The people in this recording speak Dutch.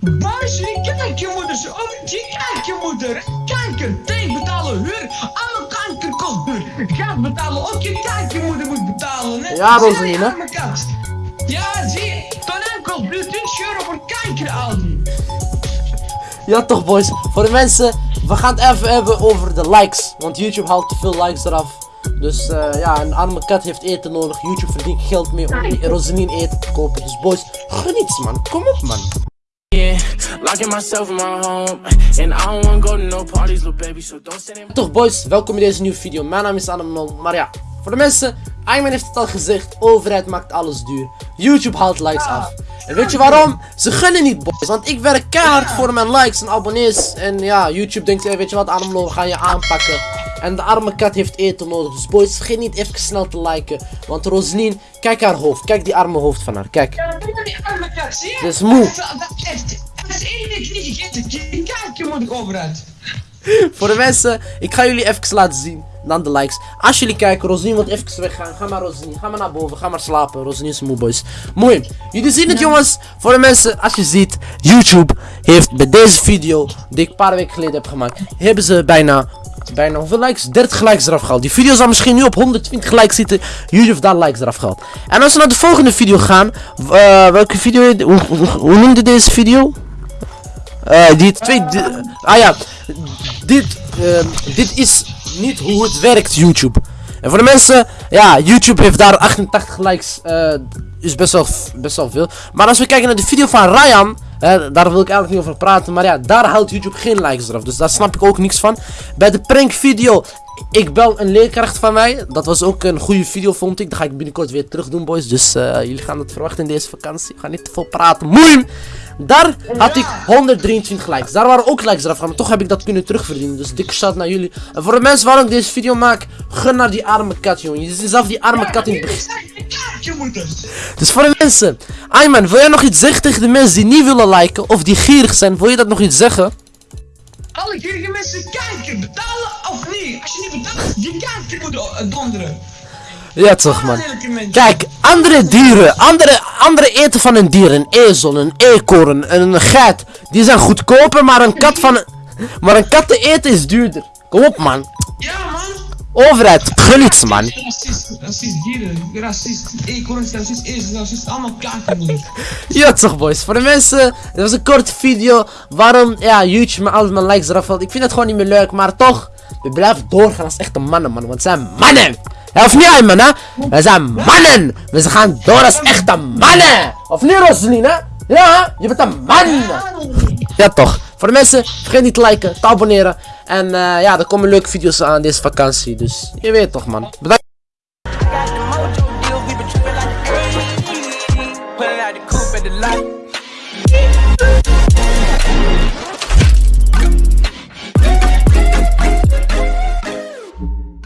Boys, kijk je moeder. Kanker, thee betalen, huur. Alle kanker kost duur. Gaat betalen, ook je kijk je moeder moet betalen. Hè? Ja, arme kat. Ja, zie je. Tonijn kost nu 20 euro voor kanker, Aldi. Ja toch boys, voor de mensen, we gaan het even hebben over de likes. Want YouTube haalt te veel likes eraf. Dus eh, ja, een arme kat heeft eten nodig. YouTube verdient geld mee om die Rosaline eten te kopen. Dus boys, gun iets man, kom op man. Locking myself in my home, and I don't wanna go to no parties, little baby. So don't send him. Toch boys, welkom in deze nieuwe video. Mijn naam is Adam Maar ja, voor de mensen, Ayman heeft het al gezegd. Overheid maakt alles duur. YouTube haalt likes af. En weet je waarom? Ze gunnen niet boys. Want ik werk keihard voor mijn likes en abonnees. En ja, YouTube denkt, hey, weet je wat Adam we gaan je aanpakken. En de arme kat heeft eten nodig. Dus boys, vergeet niet even snel te liken. Want Roslien, kijk haar hoofd. Kijk die arme hoofd van haar. Kijk. Ja, is die arme kat, zie je? Dat is moe. Dat, is één week niet gegeten. Kijk je moeder overuit. Voor de mensen, ik ga jullie even laten zien. Dan de likes. Als jullie kijken, Roslien wil even weggaan. Ga maar Roslien, ga maar naar boven, ga maar slapen. Roslien is moe boys. Mooi. Jullie zien het jongens. Voor de mensen, als je ziet, YouTube heeft bij deze video, die ik een paar weken geleden heb gemaakt, hebben ze bijna, bijna hoeveel likes? 30 likes eraf gehaald. Die video zal misschien nu op 120 likes zitten. YouTube heeft daar likes eraf gehaald. En als we naar de volgende video gaan, eh, welke video, hoe, hoe, noemde deze video? Eh, die twee. ah ja, dit, ehm, dit is niet hoe het werkt, YouTube. En voor de mensen, ja, YouTube heeft daar 88 likes. eh, is best wel, best wel veel. Maar als we kijken naar de video van Ryan, daar wil ik eigenlijk niet over praten. Maar ja, daar haalt YouTube geen likes eraf. Dus daar snap ik ook niks van. Bij de prank video, ik bel een leerkracht van mij. Dat was ook een goede video, vond ik. Dat ga ik binnenkort weer terug doen, boys. Dus eh, jullie gaan het verwachten in deze vakantie. Ik ga niet te veel praten. Moeim! Daar had ik 123 likes. Daar waren ook likes eraf gaan, maar toch heb ik dat kunnen terugverdienen. Dus dikke shout naar jullie. En voor de mensen waarom ik deze video maak, gun naar die arme kat, jongen. Je ziet zelf die arme kat in het begin. Je. Dus voor de mensen, Ayman, wil jij nog iets zeggen tegen de mensen die niet willen liken of die gierig zijn? Wil je dat nog iets zeggen? Alle gierige mensen kijken, betalen of niet? Als je niet betaalt, je kijkt je moeder eh, donderen. Ja toch man. Kijk, andere dieren, andere, andere eten van een dier, een ezel, een eekhoorn, een geit, die zijn goedkoper, maar een kat van, maar een kat te eten is duurder. Kom op man. Ja man. Overheid, gun iets man. Racist, dieren, racist, eekhoorns, racist, ezels, racist, allemaal moeder. Ja toch boys, voor de mensen, dit was een korte video waarom ja, YouTube me altijd mijn likes eraf valt. Ik vind het gewoon niet meer leuk, maar toch, we blijven doorgaan als echte mannen man, want we zijn mannen. Of niet Ayman hè? We zijn mannen, we gaan door als echte mannen. Of niet Rosalien hè? Ja, je bent een man. Ja toch, voor de mensen, vergeet niet te liken, te abonneren. En eh, ja, er komen leuke video's aan deze vakantie, dus je weet toch man. Bedankt.